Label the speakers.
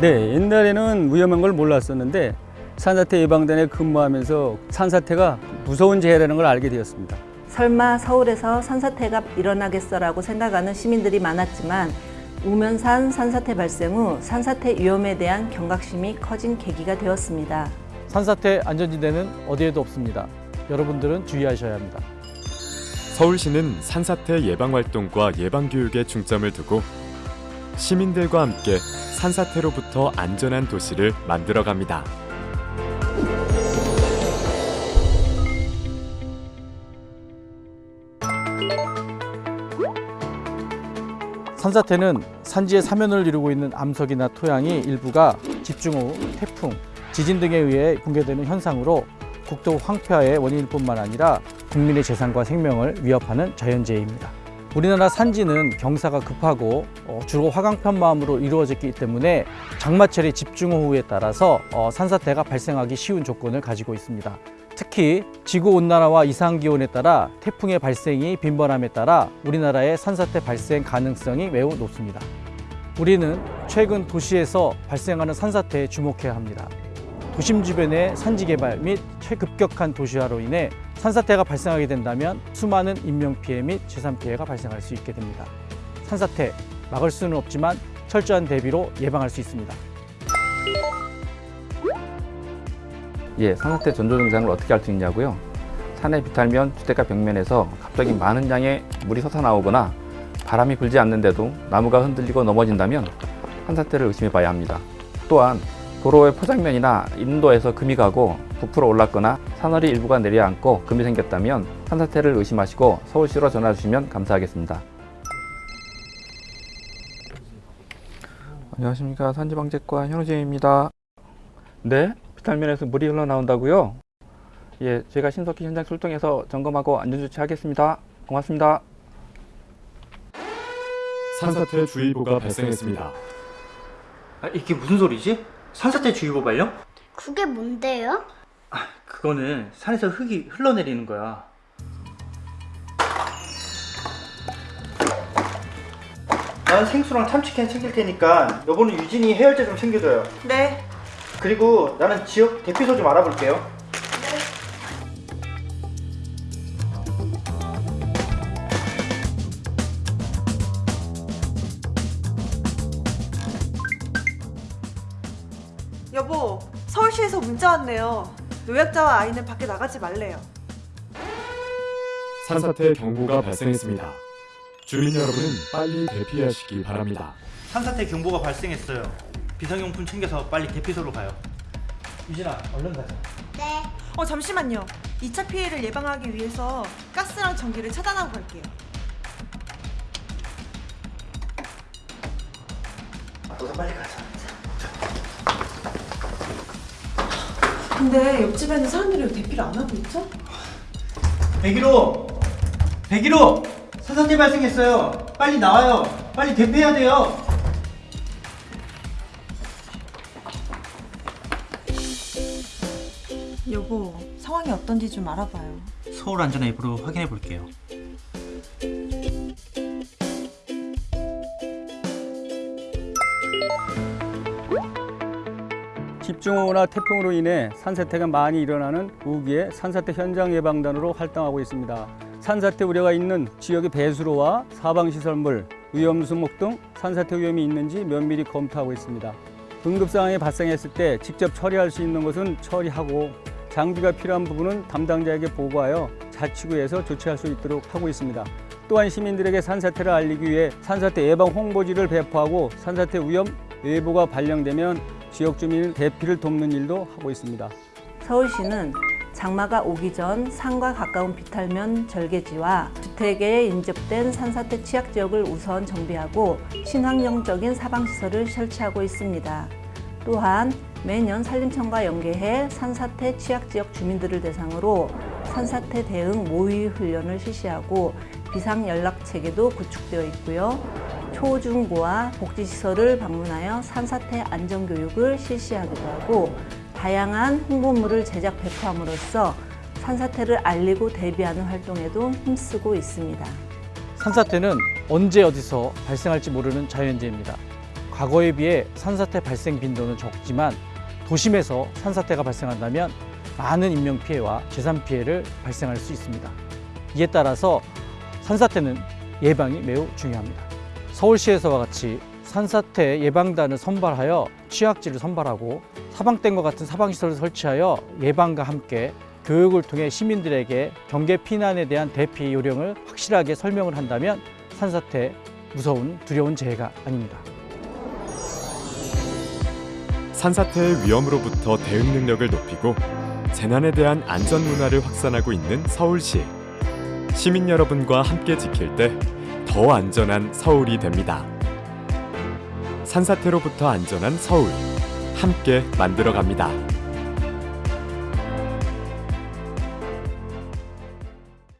Speaker 1: 네, 옛날에는 위험한 걸 몰랐었는데 산사태 예방단에 근무하면서 산사태가 무서운 재해라는 걸 알게 되었습니다.
Speaker 2: 설마 서울에서 산사태가 일어나겠어라고 생각하는 시민들이 많았지만 우면산 산사태 발생 후 산사태 위험에 대한 경각심이 커진 계기가 되었습니다.
Speaker 3: 산사태 안전지대는 어디에도 없습니다. 여러분들은 주의하셔야 합니다.
Speaker 4: 서울시는 산사태 예방 활동과 예방 교육에 중점을 두고 시민들과 함께 산사태로부터 안전한 도시를 만들어 갑니다.
Speaker 3: 산사태는 산지의 사면을 이루고 있는 암석이나 토양이 일부가 집중호우, 태풍, 지진 등에 의해 붕괴되는 현상으로 국토 황폐화의 원인일 뿐만 아니라 국민의 재산과 생명을 위협하는 자연재해입니다. 우리나라 산지는 경사가 급하고 어, 주로 화강편 마음으로 이루어졌기 때문에 장마철의 집중호우에 따라서 어, 산사태가 발생하기 쉬운 조건을 가지고 있습니다. 특히 지구온난화와 이상기온에 따라 태풍의 발생이 빈번함에 따라 우리나라의 산사태 발생 가능성이 매우 높습니다. 우리는 최근 도시에서 발생하는 산사태에 주목해야 합니다. 도심 주변의 산지 개발 및 최급격한 도시화로 인해 산사태가 발생하게 된다면 수많은 인명 피해 및 재산 피해가 발생할 수 있게 됩니다. 산사태 막을 수는 없지만 철저한 대비로 예방할 수 있습니다.
Speaker 5: 예, 산사태 전조 증상을 어떻게 알 수 있냐고요? 산에 비탈면 주택가 벽면에서 갑자기 많은 양의 물이 솟아나오거나 바람이 불지 않는데도 나무가 흔들리고 넘어진다면 산사태를 의심해 봐야 합니다. 또한 도로의 포장면이나 인도에서 금이 가고 부풀어 올랐거나 산허리 일부가 내려앉고 금이 생겼다면 산사태를 의심하시고 서울시로 전화 주시면 감사하겠습니다. 안녕하십니까 산지방재과 현우재입니다. 네? 비탈면에서 물이 흘러나온다고요? 예, 제가 신속히 현장 출동해서 점검하고 안전조치하겠습니다. 고맙습니다.
Speaker 4: 산사태 주의보가 발생했습니다.
Speaker 6: 아, 이게 무슨 소리지? 산사태 주의보 발령?
Speaker 7: 그게 뭔데요?
Speaker 6: 아, 그거는 산에서 흙이 흘러내리는 거야. 난 생수랑 참치캔 챙길 테니까 여보는 유진이 해열제 좀 챙겨줘요.
Speaker 8: 네.
Speaker 6: 그리고 나는 지역 대피소 좀 알아볼게요.
Speaker 8: 여보, 서울시에서 문자 왔네요. 노약자와 아이는 밖에 나가지 말래요.
Speaker 4: 산사태 경보가 발생했습니다. 주민 여러분은 빨리 대피하시기 바랍니다.
Speaker 6: 산사태 경보가 발생했어요. 비상용품 챙겨서 빨리 대피소로 가요. 유진아, 얼른 가자.
Speaker 7: 네.
Speaker 8: 어, 잠시만요. 2차 피해를 예방하기 위해서 가스랑 전기를 차단하고 갈게요.
Speaker 6: 너도 빨리 가자.
Speaker 8: 근데 옆집에는 사람들이 왜 대피를 안 하고 있죠?
Speaker 6: 101호! 101호! 산사태 발생했어요. 빨리 나와요. 빨리 대피해야 돼요.
Speaker 8: 여보, 상황이 어떤지 좀 알아봐요.
Speaker 6: 서울 안전 앱으로 확인해 볼게요.
Speaker 1: 집중호우나 태풍으로 인해 산사태가 많이 일어나는 우기의 산사태 현장 예방단으로 활동하고 있습니다. 산사태 우려가 있는 지역의 배수로와 사방시설물, 위험수목 등 산사태 위험이 있는지 면밀히 검토하고 있습니다. 응급 상황이 발생했을 때 직접 처리할 수 있는 것은 처리하고 장비가 필요한 부분은 담당자에게 보고하여 자치구에서 조치할 수 있도록 하고 있습니다. 또한 시민들에게 산사태를 알리기 위해 산사태 예방 홍보지를 배포하고 산사태 위험 예보가 발령되면 지역 주민 대피를 돕는 일도 하고 있습니다.
Speaker 2: 서울시는 장마가 오기 전 산과 가까운 비탈면 절개지와 주택에 인접된 산사태 취약 지역을 우선 정비하고 친환경적인 사방시설을 설치하고 있습니다. 또한 매년 산림청과 연계해 산사태 취약 지역 주민들을 대상으로 산사태 대응 모의 훈련을 실시하고 비상 연락 체계도 구축되어 있고요. 초중고와 복지시설을 방문하여 산사태 안전교육을 실시하기도 하고 다양한 홍보물을 제작 배포함으로써 산사태를 알리고 대비하는 활동에도 힘쓰고 있습니다.
Speaker 3: 산사태는 언제 어디서 발생할지 모르는 자연재해입니다. 과거에 비해 산사태 발생 빈도는 적지만 도심에서 산사태가 발생한다면 많은 인명 피해와 재산 피해를 발생할 수 있습니다. 이에 따라서 산사태는 예방이 매우 중요합니다. 서울시에서와 같이 산사태 예방단을 선발하여 취약지를 선발하고 사방댐과 같은 사방시설을 설치하여 예방과 함께 교육을 통해 시민들에게 경계 피난에 대한 대피 요령을 확실하게 설명을 한다면 산사태 무서운 두려운 재해가 아닙니다.
Speaker 4: 산사태의 위험으로부터 대응 능력을 높이고 재난에 대한 안전 문화를 확산하고 있는 서울시. 시민 여러분과 함께 지킬 때 더 안전한 서울이 됩니다. 산사태로부터 안전한 서울. 함께 만들어 갑니다.